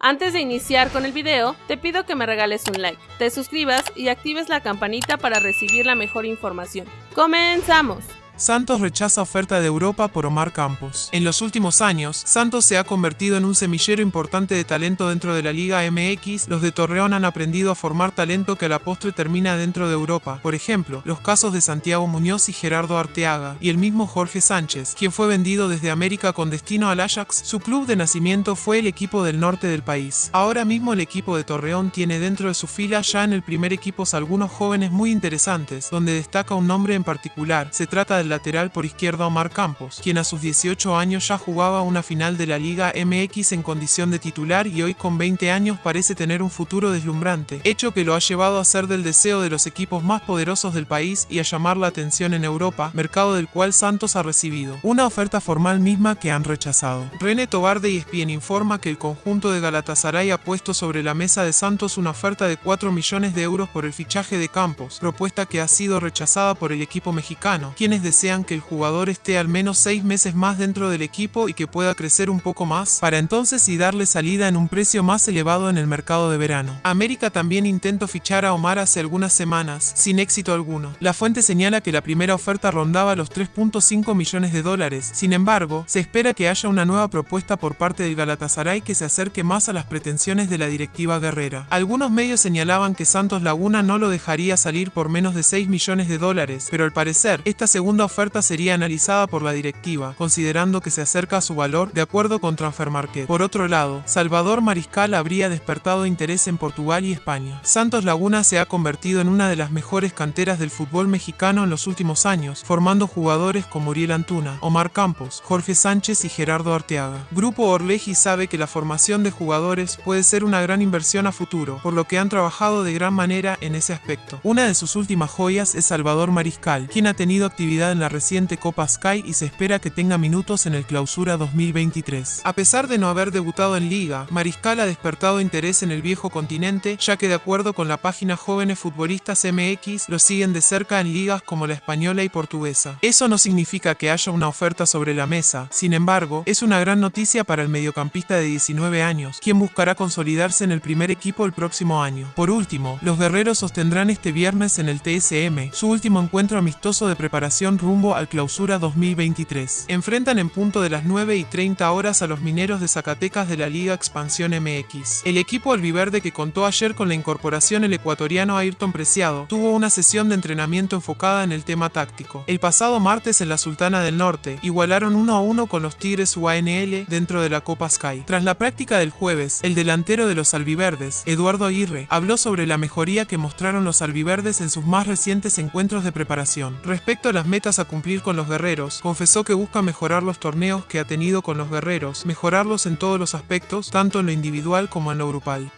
Antes de iniciar con el video, te pido que me regales un like, te suscribas y actives la campanita para recibir la mejor información. ¡Comenzamos! Santos rechaza oferta de Europa por Omar Campos. En los últimos años, Santos se ha convertido en un semillero importante de talento dentro de la Liga MX. Los de Torreón han aprendido a formar talento que a la postre termina dentro de Europa. Por ejemplo, los casos de Santiago Muñoz y Gerardo Arteaga, y el mismo Jorge Sánchez, quien fue vendido desde América con destino al Ajax. Su club de nacimiento fue el equipo del norte del país. Ahora mismo el equipo de Torreón tiene dentro de su fila ya en el primer equipo algunos jóvenes muy interesantes, donde destaca un nombre en particular. Se trata del lateral por izquierda Omar Campos, quien a sus 18 años ya jugaba una final de la Liga MX en condición de titular y hoy con 20 años parece tener un futuro deslumbrante, hecho que lo ha llevado a ser del deseo de los equipos más poderosos del país y a llamar la atención en Europa, mercado del cual Santos ha recibido una oferta formal misma que han rechazado. René Tobar de ESPN informa que el conjunto de Galatasaray ha puesto sobre la mesa de Santos una oferta de 4 millones de euros por el fichaje de Campos, propuesta que ha sido rechazada por el equipo mexicano, quienes desean desean que el jugador esté al menos seis meses más dentro del equipo y que pueda crecer un poco más, para entonces y darle salida en un precio más elevado en el mercado de verano. América también intentó fichar a Omar hace algunas semanas, sin éxito alguno. La fuente señala que la primera oferta rondaba los 3.5 millones de dólares, sin embargo, se espera que haya una nueva propuesta por parte del Galatasaray que se acerque más a las pretensiones de la directiva guerrera. Algunos medios señalaban que Santos Laguna no lo dejaría salir por menos de 6 millones de dólares, pero al parecer, esta segunda oferta sería analizada por la directiva, considerando que se acerca a su valor de acuerdo con Transfermarket. Por otro lado, Salvador Mariscal habría despertado interés en Portugal y España. Santos Laguna se ha convertido en una de las mejores canteras del fútbol mexicano en los últimos años, formando jugadores como Uriel Antuna, Omar Campos, Jorge Sánchez y Gerardo Arteaga. Grupo Orleji sabe que la formación de jugadores puede ser una gran inversión a futuro, por lo que han trabajado de gran manera en ese aspecto. Una de sus últimas joyas es Salvador Mariscal, quien ha tenido actividad en la reciente Copa Sky y se espera que tenga minutos en el Clausura 2023. A pesar de no haber debutado en Liga, Mariscal ha despertado interés en el viejo continente, ya que de acuerdo con la página Jóvenes Futbolistas MX, lo siguen de cerca en ligas como la española y portuguesa. Eso no significa que haya una oferta sobre la mesa, sin embargo, es una gran noticia para el mediocampista de 19 años, quien buscará consolidarse en el primer equipo el próximo año. Por último, los guerreros sostendrán este viernes en el TSM, su último encuentro amistoso de preparación rumbo al clausura 2023. Enfrentan en punto de las 9 y 30 horas a los mineros de Zacatecas de la Liga Expansión MX. El equipo albiverde que contó ayer con la incorporación el ecuatoriano Ayrton Preciado tuvo una sesión de entrenamiento enfocada en el tema táctico. El pasado martes en la Sultana del Norte igualaron 1 a 1 con los Tigres UANL dentro de la Copa Sky. Tras la práctica del jueves, el delantero de los albiverdes, Eduardo Aguirre, habló sobre la mejoría que mostraron los albiverdes en sus más recientes encuentros de preparación. Respecto a las a cumplir con los guerreros, confesó que busca mejorar los torneos que ha tenido con los guerreros, mejorarlos en todos los aspectos, tanto en lo individual como en lo grupal.